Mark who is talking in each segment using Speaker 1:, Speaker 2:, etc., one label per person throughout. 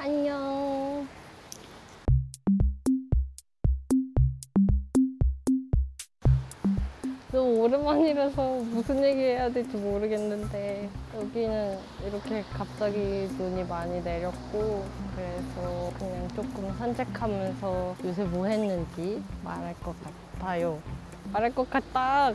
Speaker 1: 안녕. 너무 오랜만이라서 무슨 얘기 해야 될지 모르겠는데 여기는 이렇게 갑자기 눈이 많이 내렸고 그래서 그냥 조금 산책하면서 요새 뭐 했는지 말할 것 같아요. 말할 것 같다.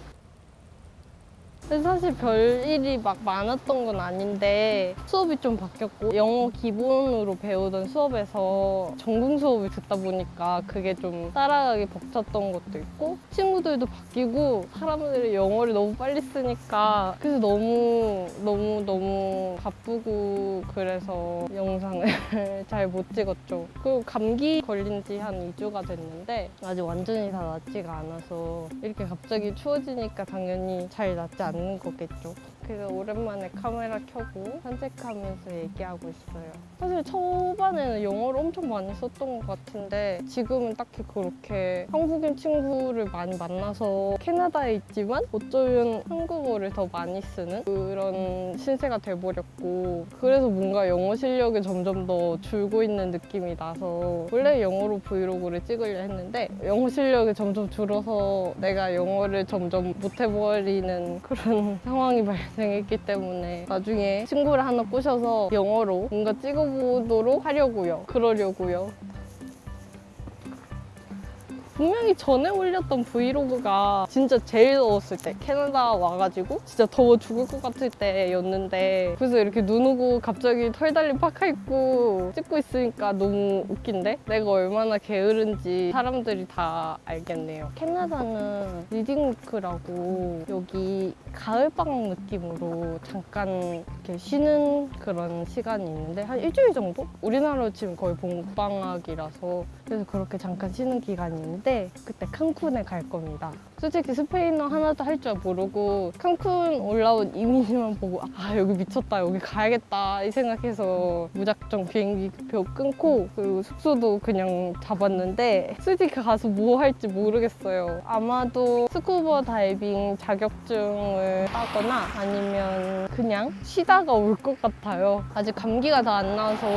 Speaker 1: 사실 별일이 막 많았던 건 아닌데 수업이 좀 바뀌었고 영어 기본으로 배우던 수업에서 전공 수업을 듣다 보니까 그게 좀 따라가기 벅찼던 것도 있고 친구들도 바뀌고 사람들이 영어를 너무 빨리 쓰니까 그래서 너무 너무 너무 바쁘고 그래서 영상을 잘 못 찍었죠. 그리고 감기 걸린 지 한 2주가 됐는데 아직 완전히 다 낫지가 않아서 이렇게 갑자기 추워지니까 당연히 잘 낫지 않는 거겠죠. 그래서 오랜만에 카메라 켜고 산책하면서 얘기하고 있어요. 사실 초반에는 영어를 엄청 많이 썼던 것 같은데 지금은 딱히 그렇게 한국인 친구를 많이 만나서 캐나다에 있지만 어쩌면 한국어를 더 많이 쓰는 그런 신세가 돼버렸고 그래서 뭔가 영어 실력이 점점 더 줄고 있는 느낌이 나서 원래 영어로 브이로그를 찍으려 했는데 영어 실력이 점점 줄어서 내가 영어를 점점 못해버리는 그런 상황이 발생 했기 때문에 나중에 친구를 하나 꼬셔서 영어로 뭔가 찍어보도록 하려고요. 그러려고요. 분명히 전에 올렸던 브이로그가 진짜 제일 더웠을 때 캐나다 와가지고 진짜 더워 죽을 것 같을 때였는데 그래서 이렇게 눈 오고 갑자기 털 달린 파카 입고 찍고 있으니까 너무 웃긴데 내가 얼마나 게으른지 사람들이 다 알겠네요 캐나다는 reading week라고 여기 가을방학 느낌으로 잠깐 이렇게 쉬는 그런 시간이 있는데 한 일주일 정도? 우리나라로 치면 거의 봄방학이라서 그래서 그렇게 잠깐 쉬는 기간이 있는데 그때 칸쿤에 갈 겁니다. 솔직히 스페인어 하나도 할 줄 모르고 칸쿤 올라온 이미지만 보고 아 여기 미쳤다 여기 가야겠다 이 생각해서 무작정 비행기 표 끊고 그리고 숙소도 그냥 잡았는데 솔직히 가서 뭐 할지 모르겠어요. 아마도 스쿠버 다이빙 자격증을 따거나 아니면 그냥 쉬다가 올 것 같아요. 아직 감기가 다 안 나서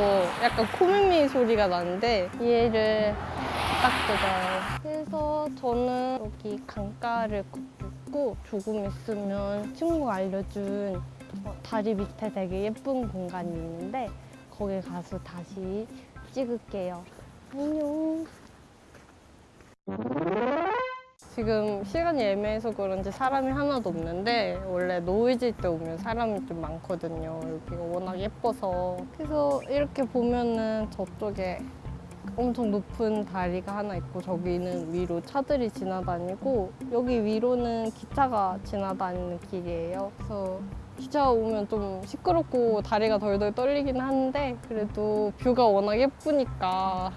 Speaker 1: 약간 코맹맹이 소리가 나는데 얘를 딱 뜯어요. 그래서 저는 여기 강가를 걷고 조금 있으면 친구가 알려준 어, 다리 밑에 되게 예쁜 공간이 있는데 거기 가서 다시 찍을게요. 안녕. 지금 시간이 애매해서 그런지 사람이 하나도 없는데 원래 노을질 때 오면 사람이 좀 많거든요. 여기가 워낙 예뻐서. 그래서 이렇게 보면은 저쪽에 엄청 높은 다리가 하나 있고 저기는 위로 차들이 지나다니고 여기 위로는 기차가 지나다니는 길이에요. 그래서 기차 오면 좀 시끄럽고 다리가 덜덜 떨리긴 하는데 그래도 뷰가 워낙 예쁘니까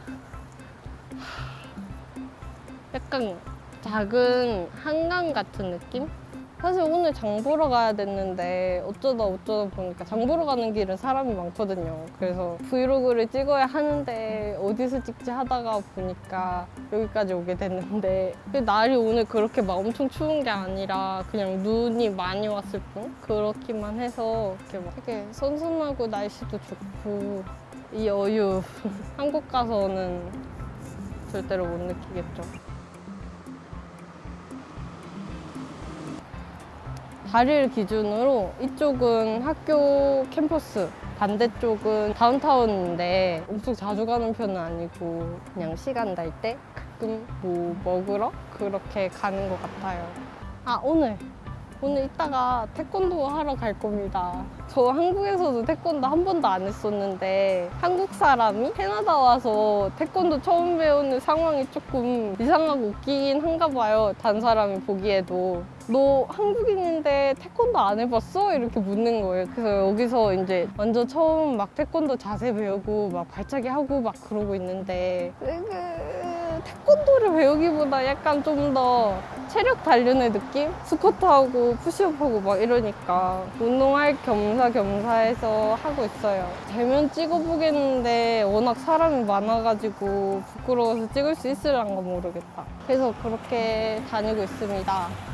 Speaker 1: 약간 작은 한강 같은 느낌? 사실 오늘 장 보러 가야 됐는데 어쩌다 어쩌다 보니까 장 보러 가는 길은 사람이 많거든요. 그래서 브이로그를 찍어야 하는데 어디서 찍지 하다가 보니까 여기까지 오게 됐는데 날이 오늘 그렇게 막 엄청 추운 게 아니라 그냥 눈이 많이 왔을 뿐 그렇기만 해서 이렇게 막 되게 선선하고 날씨도 좋고 이 여유 한국 가서는 절대로 못 느끼겠죠. 다리를 기준으로 이쪽은 학교 캠퍼스 반대쪽은 다운타운인데 엄청 자주 가는 편은 아니고 그냥 시간 날 때 가끔 뭐 먹으러 그렇게 가는 것 같아요. 아 오늘 오늘 이따가 태권도 하러 갈 겁니다. 저 한국에서도 태권도 한 번도 안 했었는데 한국 사람이 캐나다 와서 태권도 처음 배우는 상황이 조금 이상하고 웃기긴 한가 봐요. 다른 사람이 보기에도. 너 한국인인데 태권도 안 해봤어? 이렇게 묻는 거예요. 그래서 여기서 이제 완전 처음 막 태권도 자세 배우고 막 발차기 하고 막 그러고 있는데 으그, 태권도를 배우기보다 약간 좀 더 체력 단련의 느낌? 스쿼트하고 푸시업하고 막 이러니까 운동할 겸사겸사해서 하고 있어요. 대면 찍어보겠는데 워낙 사람이 많아가지고 부끄러워서 찍을 수 있을란가 모르겠다. 그래서 그렇게 다니고 있습니다.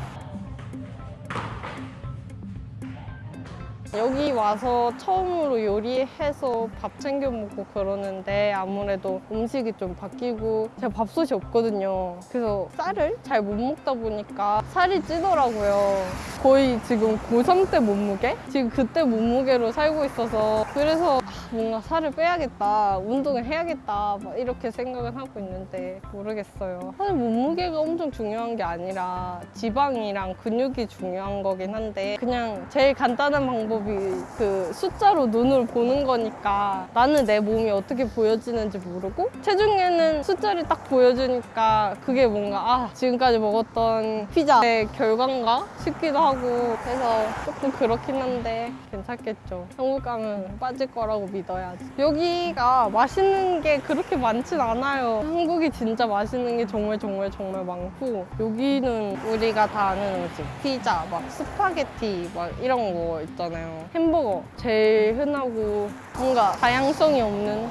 Speaker 1: 여기 와서 처음으로 요리해서 밥 챙겨 먹고 그러는데 아무래도 음식이 좀 바뀌고 제가 밥솥이 없거든요. 그래서 쌀을 잘 못 먹다 보니까 살이 찌더라고요. 거의 지금 고3 때 몸무게? 지금 그때 몸무게로 살고 있어서 그래서 아, 뭔가 살을 빼야겠다. 운동을 해야겠다. 막 이렇게 생각은 하고 있는데 모르겠어요. 사실 몸무게가 엄청 중요한 게 아니라 지방이랑 근육이 중요한 거긴 한데 그냥 제일 간단한 방법이 그 숫자로 눈을 보는 거니까 나는 내 몸이 어떻게 보여지는지 모르고 체중에는 숫자를 딱 보여주니까 그게 뭔가 아 지금까지 먹었던 피자의 결과인가 싶기도 하고 그래서 조금 그렇긴 한데 괜찮겠죠. 한국 가면 빠질 거라고 믿어야지. 여기가 맛있는 게 그렇게 많진 않아요. 한국이 진짜 맛있는 게 정말 정말 정말 많고 여기는 우리가 다 아는 음식 피자, 막 스파게티 막 이런 거 있잖아요. 햄버거 제일 흔하고 뭔가 다양성이 없는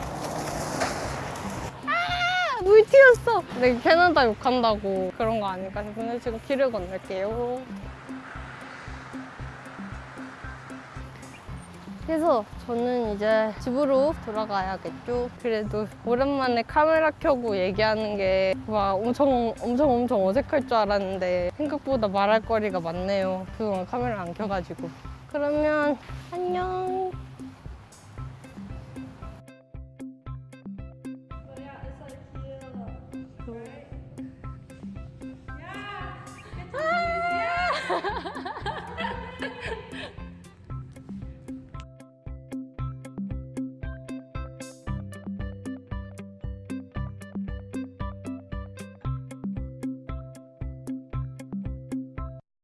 Speaker 1: 아! 물 튀었어. 내가 캐나다 욕한다고 그런 거 아닐까 싶은데 지금 길을 건널게요. 그래서 저는 이제 집으로 돌아가야겠죠. 그래도 오랜만에 카메라 켜고 얘기하는 게 막 엄청 엄청 엄청 어색할 줄 알았는데 생각보다 말할 거리가 많네요. 그동안 카메라 안 켜가지고. 그러면 안녕.